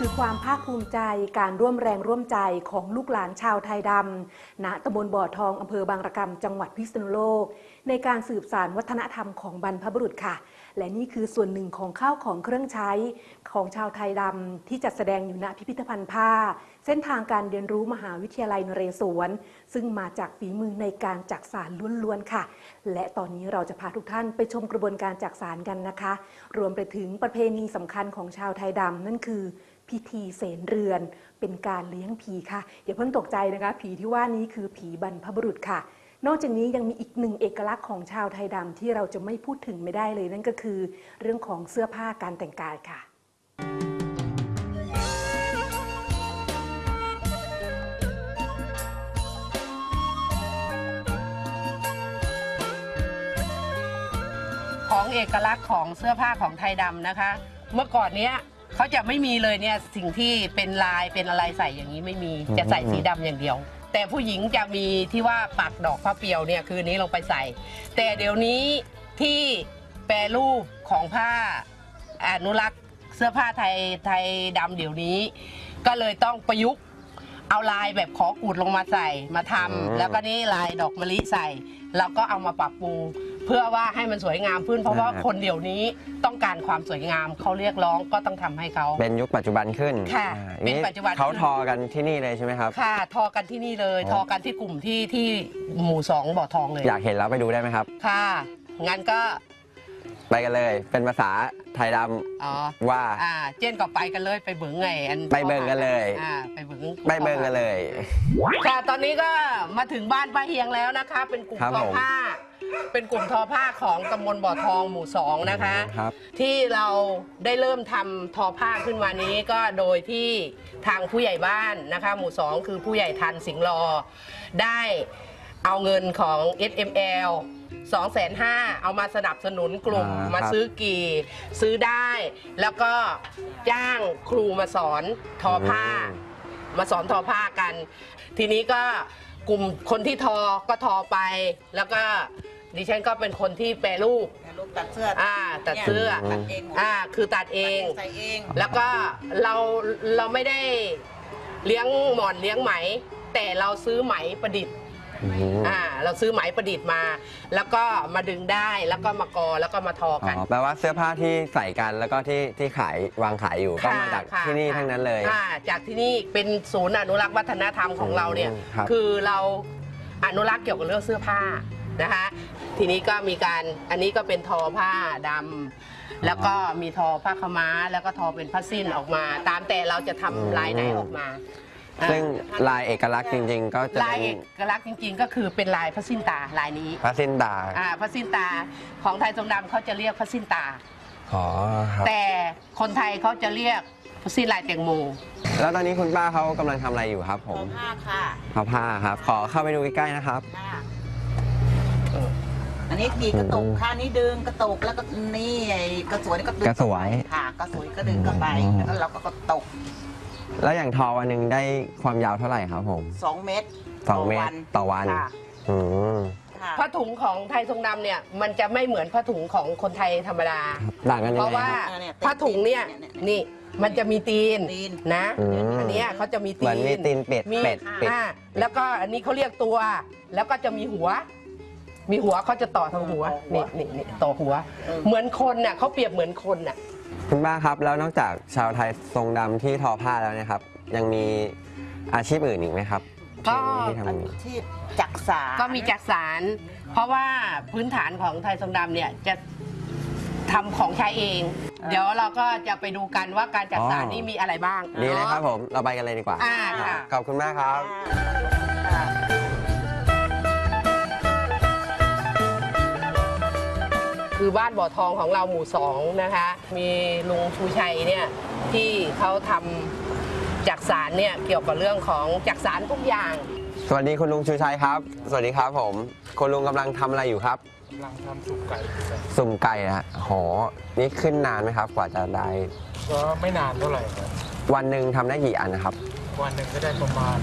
คือความภาคภูมิใจการร่วมแรงร่วมใจของลูกหลานชาวไทยดำณตำบลบ่อทองอำเภอบางระกำจังหวัดพิษณุโลก ในการสืบสานวัฒนธรรมของบรรพบุรุษค่ะ และนี่คือส่วนหนึ่งของข้าวของเครื่องใช้ของชาวไทยดำที่จัดแสดงอยู่ณพิพิธภัณฑ์ผ้า เส้นทางการเรียนรู้มหาวิทยาลัยนเรศวร ซึ่งมาจากฝีมือในการจักสารล้วนๆค่ะ และตอนนี้เราจะพาทุกท่านไปชมกระบวนการจักสารกันนะคะ รวมไปถึงประเพณีสำคัญของชาวไทยดำนั่นคือ พิธีเสนเรือน เป็นการเลี้ยงผีค่ะ อย่าเพิ่งตกใจนะคะ ผีที่ว่านี้คือผีบรรพบุรุษค่ะ นอกจากนี้ยังมีอีกหนึ่งเอกลักษณ์ของชาวไทยดำที่เราจะไม่พูดถึงไม่ได้เลย นั่นก็คือเรื่องของเสื้อผ้าการแต่งกายค่ะของเอกลักษณ์ของเสื้อผ้าของไทยดำนะคะ เมื่อก่อนเนี้ย เขาจะไม่มีเลยเนี่ยสิ่งที่เป็นลายเป็นอะไรใส่อย่างนี้ไม่มีอืมจะใส่สีดำอย่างเดียว แต่ผู้หญิงจะมีที่ว่าปักดอกผ้าเปียวเนี่ยคือนี้ลงไปใส่ แต่เดี๋ยวนี้ที่แปรรูปของผ้าอนุรักษ์เสื้อผ้าไทยไทยดำเดี๋ยวนี้ ก็เลยต้องประยุกต์เอาลายแบบขอกูดลงมาใส่มาทำอืมแล้วก็นี่ลายดอกมะลิใส่ แล้วก็เอามาปรับปรุง เพื่อว่าให้มันสวยงามขึ้น เพราะว่าอ่าคนเดี๋ยวนี้ต้องการความสวยงามเขาเรียกร้องก็ต้องทำให้เขา เป็นยุคปัจจุบันขึ้นค่ะอ่าเป็นปัจจุบันเขาทอกันที่นี่เลยใช่ไหมครับ ค่ะ ทอกันที่นี่เลยอ๋อทอกันที่กลุ่มที่ที่หมู่สองบ่อทองเลยอยากเห็นแล้วไปดูได้ไหมครับ ค่ะงั้นก็ไปกันเลย เป็นภาษาไทยดอ๋อำว่า อ่าเจนก็ไปกันเลยไปเบิงไงอันไปเบิ่งกันเลย อ่าไปเบิง ไปเบิ่งกันเลย ค่ะ ตอนนี้ก็มาถึงบ้านป้าเฮียงแล้วนะคะ เป็นกลุ่มครับทอผม ผ้า เป็นกลุ่มทอผ้าของตำบลบ่อทองหมู่สองนะคะ ครับ ที่เราได้เริ่มทำทอผ้าขึ้นมานี้ก็โดยที่ทางผู้ใหญ่บ้านนะคะ หมู่สองคือผู้ใหญ่ทันสิงห์รอ ได้เอาเงินของ SML 2 5 0 0 0เอามาสนับสนุนกลุ่มอ่าครับมาซื้อกี่ ซื้อได้ แล้วก็จ้างครูมาสอนทอผ้า มาสอนทอผ้ากัน ทีนี้ก็กลุ่มคนที่ทอก็ทอไป แล้วก็ ดิฉันก็เป็นคนที่แปรรูปลูกตัดเสื้ออ่าตัดเสื้อ ตัดเองหมดอ่าคือตัดเองใส่เองแล้วก็เราเราไม่ได้เลี้ยงหมอนเลี้ยงไหม แต่เราซื้อไหมประดิษฐ์อืมอ่าเราซื้อไหมประดิษฐ์มา แล้วก็มาดึงได้แล้วก็มากอแล้วก็มาทออ๋กัน อแปลว่าเสื้อผ้าที่ใส่กันแล้วก็ที่ที่ขายวางขายอยู่ก็ค่ะมาจากค่ะที่นี่ค่ะทั้งนั้นเลยอ่าจากที่นี่เป็นศูนย์อนุรักษ์วัฒนธรรมของเราเนี่ยอืมครับ คือเราอนุรักษ์เกี่ยวกับเรื่องเสื้อผ้านะคะ ทีนี้ก็มีการอันนี้ก็เป็นทอผ้าดำแล้วก็มีทอผ้าขาวม้า แล้วก็ทอเป็นผ้าสิ้นออกมา ตามแต่เราจะทำลายไหนออกมาอ่าซึ่งลายเอกลักษณ์จริง ๆ ก็จะลายเป็เอนกลักษณ์จริง ๆ ก็คือเป็นลายผ้าสิ้นตาลายนี้พระสินดาอ่าผ้าสิ้นตาของไทยทรงดำเขาจะเรียกผ้าสิ้นตา อ๋อครับ แต่คนไทยเขาจะเรียกผ้าสิ้นลายแตงโม แล้วตอนนี้คุณป้าเขากำลังทำอะไรอยู่ครับผทอมผ้าค่ะ ทอผ้าครับ ขอเข้าไปดูใกล้ๆนะครับ ค่ะ อันนี้ดีกระตุกค่ะนี่ดึงกระตุกแล้วก็นี่ไอ้กระสวยนี่ก็ดึงกระสวย ค่ะกระสวยก็ดึงเข้าไปอืมแล้วเราก็กระตุกแล้วอย่างทอวันหนึ่งได้ความยาวเท่าไหร่ครับผมสองเมตรสองเมตรต่อวันค่ะอืมค่ะผ้าถุงของไทยทรงดำเนี่ยมันจะไม่เหมือนผ้าถุงของคนไทยธรรมดาต่างกันเพยังราะไงว่าครับเนี่ยผ้าถุงเนี่ยเนี่ยนี่มันจะมีตีนตีนนะอืมอันเนี้ยเขาจะมีเหตีมือนนมีตีนเป็ดมีเป็ดเป็ดอ่าแล้วก็อันนี้เขาเรียกตัว แล้วก็จะมีหัว มีหัวเขาจะต่อทางหัวนี่นี่นี่ต่อหัวเออเหมือนคนน่ะเขาเปรียบเหมือนคนน่ะ คุณป้าครับ แล้วนอกจากชาวไทยทรงดำที่ทอผ้าแล้วเนะครับ ยังมีอาชีพอื่นอีกไหมครับก็ ที่ทำอาอยู่ชีพจักสาร ก็มีจักสาร เพราะว่าพื้นฐานของไทยทรงดำเนี่ยจะทำของใช้เอง เดี๋ยวเราก็จะไปดูกันว่าการจักสารนี่มีอะไรบ้าง ดีเลยครับผม เราไปกันเลยดีกว่าอ่าค่ะ ขอบคุณมากครับ ค่ะ คือบ้านบ่อทองของเราหมู่สองนะคะ มีลุงชูชัยเนี่ยที่เขาทำจักสารเนี่ยเกี่ยวกับเรื่องของจักสารทุกอย่าง สวัสดีคุณลุงชูชัยครับ สวัสดีครับผม คุณลุงกำลังทำอะไรอยู่ครับ กำลังทำสุกไก่ครับสุ่มไก่นะฮะโหนี่ขึ้นนานไหมครับ กว่าจะได้ ก็ไม่นานเท่าไหร่ครับวันหนึ่งทำได้กี่อันนะครับ วันหนึ่งก็ได้ประมาณ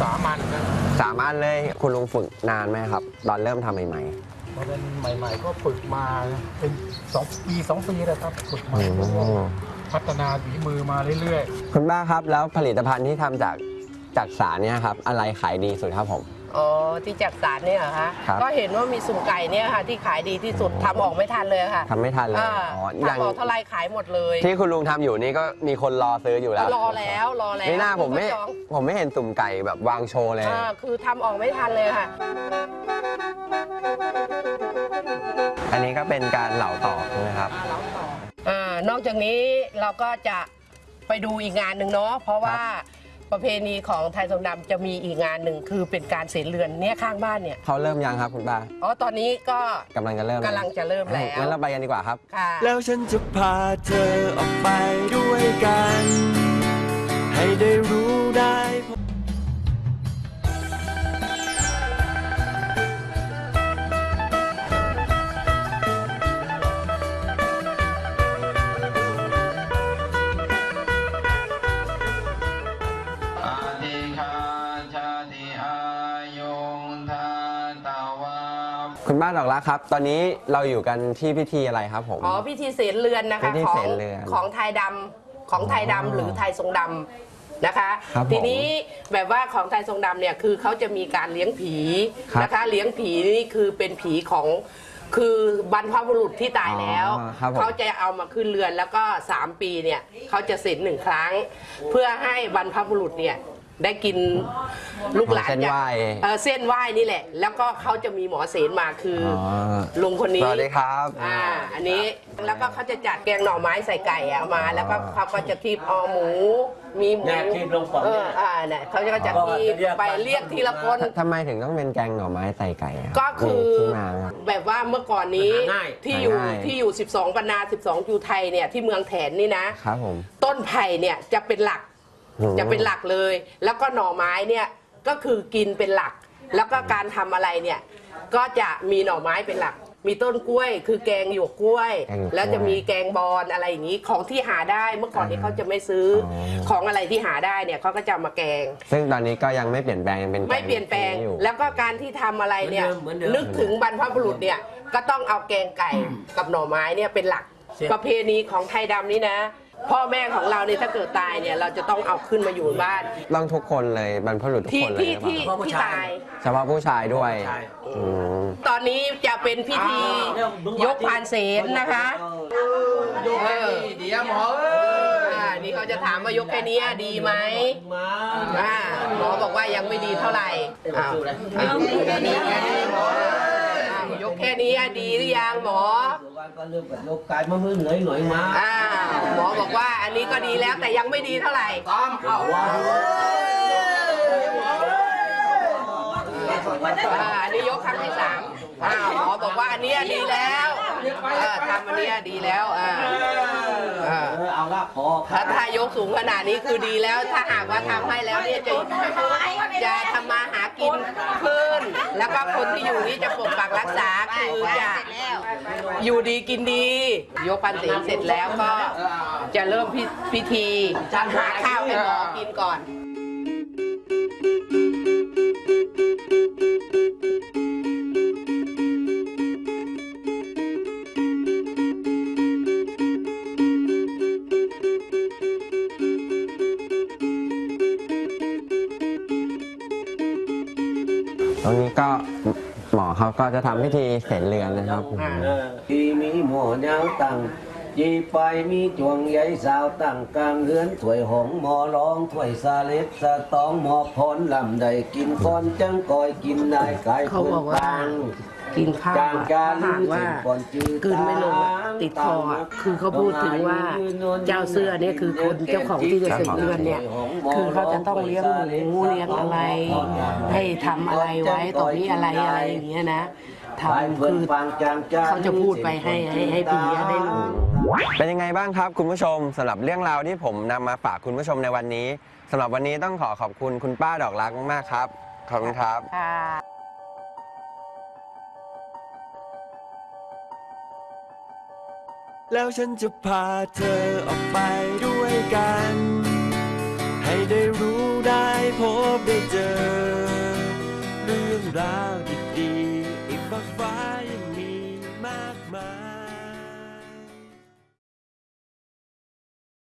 สามอันครับสามอันเลยคุณลุงฝึกนานไหมครับ ตอนเริ่มทำใหม่เพราะฉะนั้นใหม่ ๆ ก็ฝึกมาเป็นสองปีสองปีแล้วครับฝึกๆมาอืมพัฒนาฝีมือมาเรื่อยคุณป้าครับแล้วผลิตภัณฑ์ที่ทำจากจากสารเนี่ยครับ อะไรขายดีสุดครับผม อ๋อที่จักสารเนี่ยเหรอคะครับ ก็เห็นว่ามีสุ่มไก่เนี่ยค่ะ ที่ขายดีที่สุดทำออกไม่ทันเลยค่ะทำไม่ทันเลยอ่าอ๋ออย่างทำออกเท่าไรขายหมดเลยที่คุณลุงทำอยู่นี่ก็มีคนรอซื้ออยู่แล้วรอแล้วรอแล้วนี่หน้าผมไม่ก็จองผมไม่เห็นตุ่มไก่แบบวางโชว์เลย อ่าคือทำออกไม่ทันเลยค่ะ อันนี้ก็เป็นการเหลาต่อใช่ไหมครับ อ่านอกจากนี้เราก็จะไปดูอีกงานหนึ่งเนาะเพราะว่า ประเพณีของไทยทรงดำจะมีอีกงานหนึ่งคือเป็นการเสนเรือนเนี่ยข้างบ้านเนี่ยเขาเริ่มยังครับคุณป้าอ๋อตอนนี้ก็กำลังจะเริ่มกำลังจะเริ่มแล้วงั้นเราไปกันดีกว่าครับค่ะแล้วฉันจะพาเธอออกไปด้วยกัน ให้ได้รู้ได้ คุณป้าดอกรักครับ ตอนนี้เราอยู่กันที่พิธีอะไรครับผม อ๋อพิธีเสนเรือนนะคะพิธีของเสนเรือนของไทยดำของไทยดำอ๋อหรือไทยทรงดำนะคะ ครับผมทีนี้แบบว่าของไทยทรงดำเนี่ยคือเขาจะมีการเลี้ยงผีครับนะคะ เลี้ยงผีนี่คือเป็นผีของคือบรรพบุรุษที่ตายแล้ว อ๋อครับผม เขาจะเอามาขึ้นเรือนแล้วก็ 3 ปีเนี่ยเขาจะเสร็จหนึ่งครั้ง เพื่อให้บรรพบุรุษเนี่ย ได้กินลูกหลานเส้นจากไหว้เอ่อเส้นไหว้นี่แหละ แล้วก็เขาจะมีหมอเสนมาคืออ๋อลุงคนนี้สวัสดีครับอ่าอันนี้แล้วก็เขาจะจัดแกงหน่อไม้ใส่ไก่อะมา แล้วก็เขาก็จะคีบเอาหมู มีหมูเนี่ยคีบลงก่อนเอออ่าเนี่ยเขาจะจะคีบไปเรียกทีละคน ทำไมถึงต้องเป็นแกงหน่อไม้ใส่ไก่รับก็คือมีที่มาไหมครับ แบบว่าเมื่อก่อนนี้หาง่าย ที่อยู่หาง่าย ที่อยู่ 12ปันนา 12จูไทยเนี่ยที่เมืองแถนนี่นะ ครับผม ต้นไผ่เนี่ยจะเป็นหลักอืม จะเป็นหลักเลย แล้วก็หน่อไม้เนี่ยก็คือกินเป็นหลัก แล้วก็การทำอะไรเนี่ยก็จะมีหน่อไม้เป็นหลัก มีต้นกล้วย คือแกงหยวกกล้วย แกงหยวกกล้วยแล้วจะมีแกงบอลอะไรอย่างนี้ของที่หาได้เมื่อก่อนนี้เขาจะไม่ซื้อออ ของอะไรที่หาได้เนี่ยเขาก็จะเอามาแกง ซึ่งตอนนี้ก็ยังไม่เปลี่ยนแปลงยังเป็นไม่เปลี่ยนแปลงอยู่ แล้วก็การที่ทำอะไรเนี่ยเหมือนเดิมเหมือนเดิมนึกถึงบรรพบุรุษเนี่ยก็ต้องเอาแกงไก่กับหน่อไม้เนี่ยเป็นหลักเสียประเพณีของไทยดำนี่นะ พ่อแม่ของเราเนี่ยถ้าเกิดตายเนี่ยเราจะต้องเอาขึ้นมาอยู่บ้านต้องทุกคนเลยบรรพบุรุษทุกที่คนเลยที่หรือเปที่ล่าที่ตาย เฉพาะผู้ชายด้วยใช่อืมตอนนี้จะเป็นพิธียกพานเสนนะคะโยกแค่นี้เดี๋ยวหมอเอ้ยอ่านี่เขาจะถามว่ายกแค่นี้ดีไหมมาอ่าหมอบอกว่ายังไม่ดีเท่าไหร่อ้าวอ้าวแค่นี้แค่นี้หมออ้าวยก แค่นี้ดีหรือยังหมอวันก็เริ่มแบบยกกายมามือเหนื่อยหน่อยมาอ่าหมอบอกว่าอันนี้ก็ดีแล้วแต่ยังไม่ดีเท่าไหร่ตามเข้าอ่าอันนี้ยกครั้งที่สามอ่าหมอบอกว่าอันเนี้ยดีแล้วเออทำอันเนี้ยดีแล้วอ่าอ่า เออเอาละพอถ้าถ้ายกสูงขนาดนี้คือดีแล้ว ถ้าหากว่าทำให้แล้วเนี่ยจะจะทำมาหากินขึ้น แล้วก็คนที่อยู่นี่จะปกปักรักษาคือจะ อยู่ดีกินดี ยกพันศีลเสร็จแล้วก็จะเริ่มพิพิธีหาข้าวให้หมอกินก่อน ตรงนี้ก็ หมอเขาก็จะทำพิธีเสร็จเรือนนะครับ ทีมีหมอเนาตังจีไปมีจวงใหญ่สาวตั้งกลางเฮือนถ้วยหงหมอร้องถ้วยสาเล็ดสะตองหมอพรลำใดกินก้อนจังกอยกินนายกายเขาบอกว่า ง กินข้าวจางอะกาถ้าลืหากอว่าสิ่งก่อนจืดกลืนไม่ลงอะติดคออะคือเขาพูดถึงว่าเจ้าเสื้อเนี่ยคือคนเจ้าของที่จะเสร็จเรือนเนี่ยคือเขาจะต้องเลี้ยงหมูเลี้ยงอะไร ให้ทำอะไรไว้ตอนนี้อะไรอะไรอย่างเงี้ยนะทำคือเขาจะพูดไปให้ให้ให้ผีอะได้รู้เป็นยังไงบ้างครับคุณผู้ชมสำหรับเรื่องราวที่ผมนำมาฝากคุณผู้ชมในวันนี้สำหรับวันนี้ต้องขอขอบคุณคุณป้าดอกรักมากๆครับขอบคุณครับ แล้วฉันจะพาเธอออกไปด้วยกัน ให้ได้รู้ได้พบได้เจอเรื่องราว